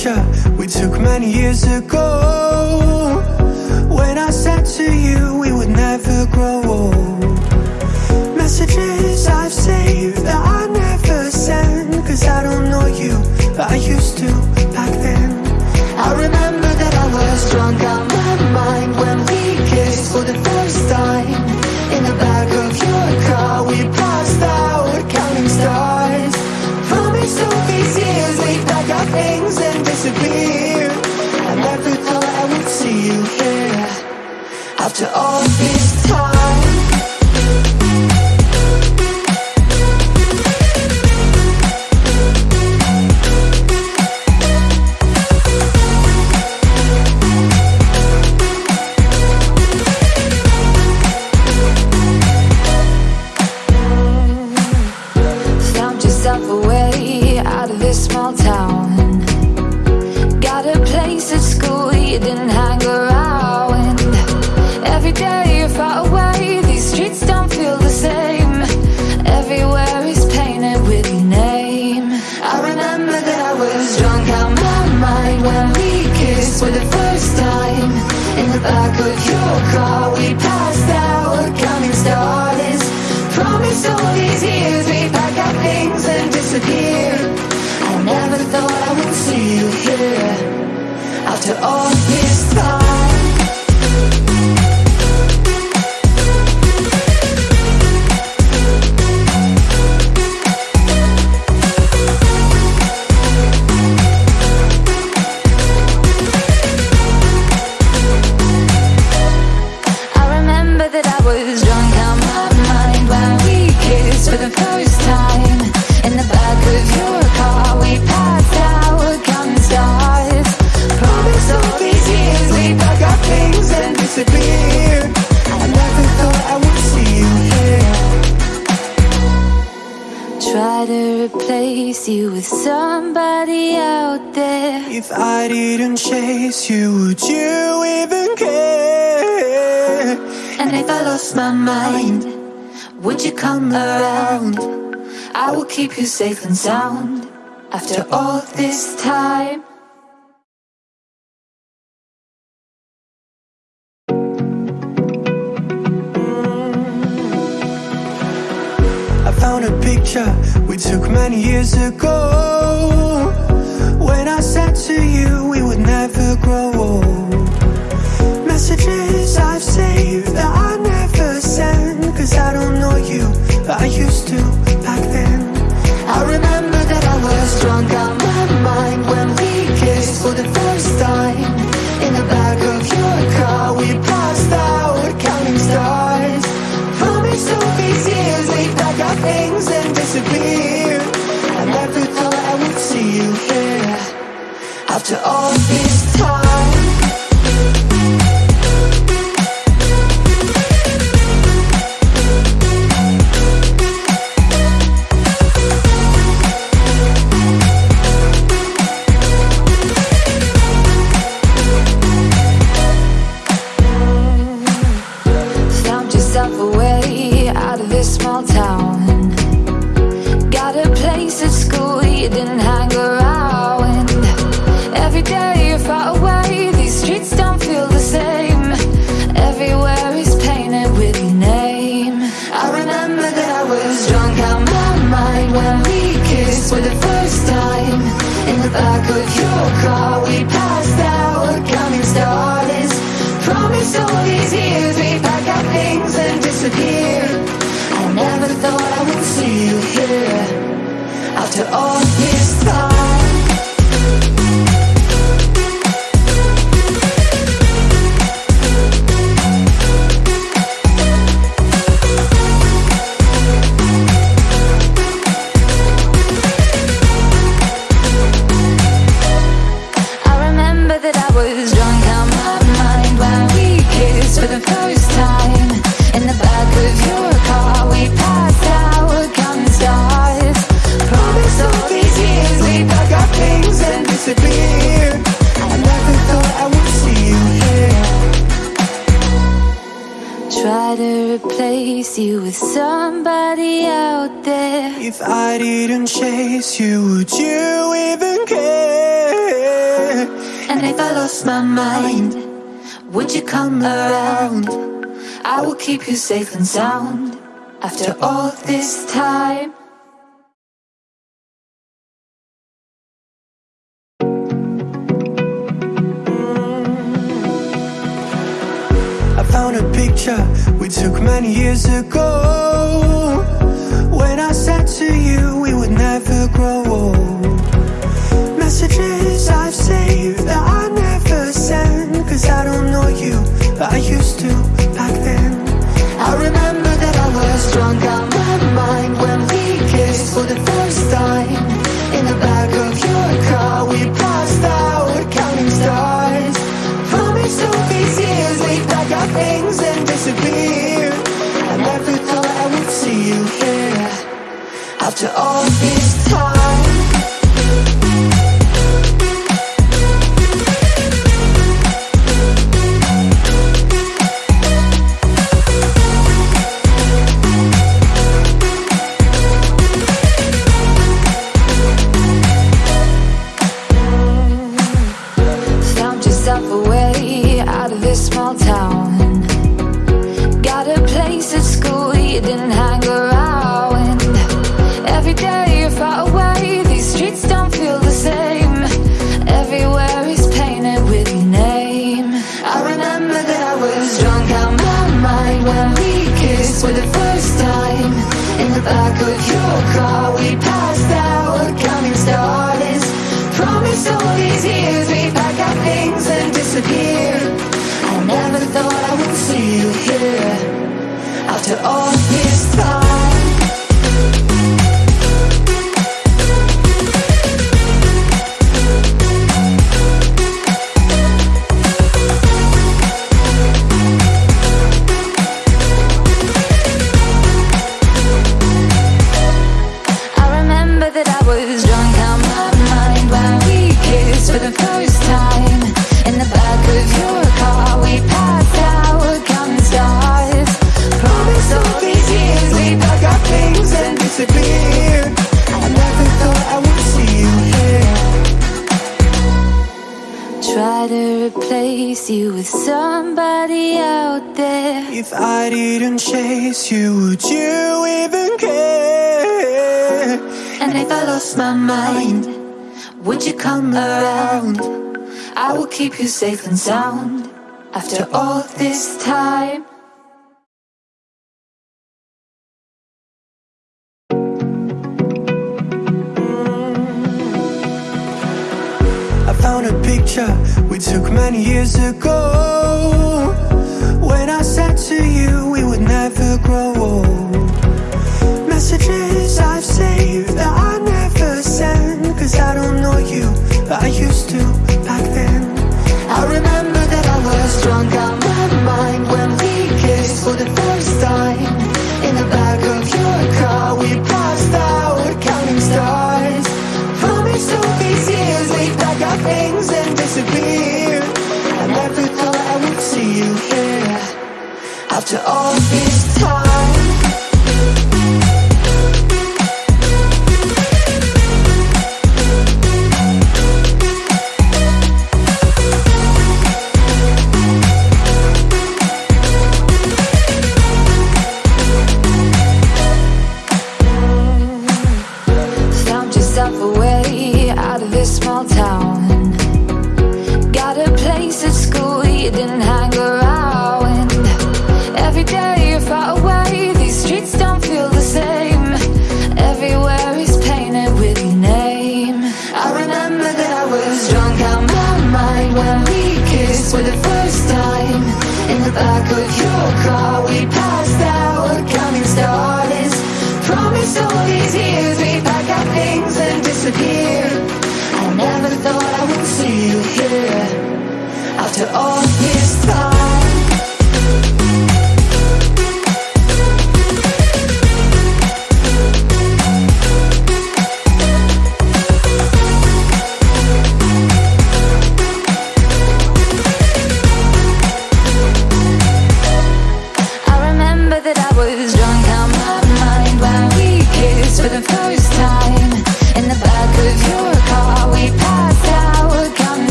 picture we took many years ago. When I said to you we would never grow old and disappear. I never thought I would see you here After all this time. like could If I didn't chase you, would you even care? And if I lost my mind, would you come around? I will keep you safe and sound after all this time. I found a picture we took many years ago when I said to you we would was drunk out my mind when we kissed for the first time. In the back of your car we passed out. Counting stars Promise all these years. We pack our things and disappear. I never thought I would see you here. After all this time with somebody out there. If I didn't chase you, would you even care? And if I lost my mind, would you come around? I will keep you safe and sound after all this time. picture we took many years ago. When I To all this time for the first time. In the back of your car We passed our coming stars. Promise, all these years We'd pack our things and disappear. I never thought I would see you here. After all If I didn't chase you, would you even care? And if I lost my mind, would you come around? I will keep you safe and sound after all this time. I found a picture we took many years ago to all the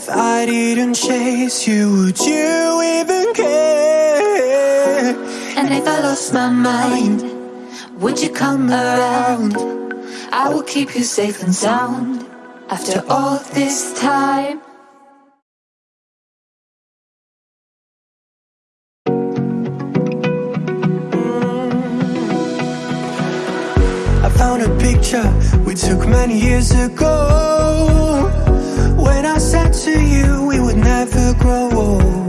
somebody out there. If I didn't chase you, would you even care? And if I lost my mind, would you come around? I will keep you safe and sound after all this time. I found a picture we took many years ago. Said to you we would never grow old.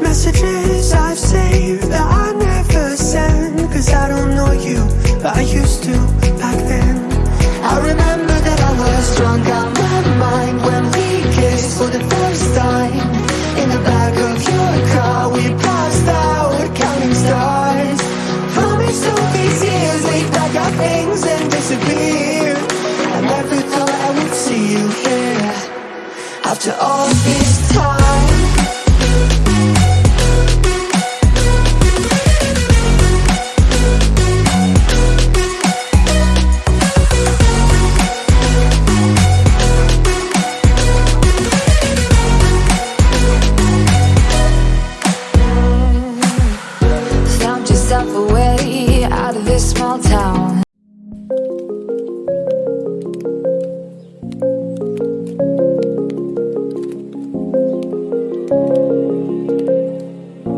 Messages I've saved that I never send. Cause I don't know you, but I used to back then. I remember that I was drunk on my mind when we kissed for the first time. In the back of your car, we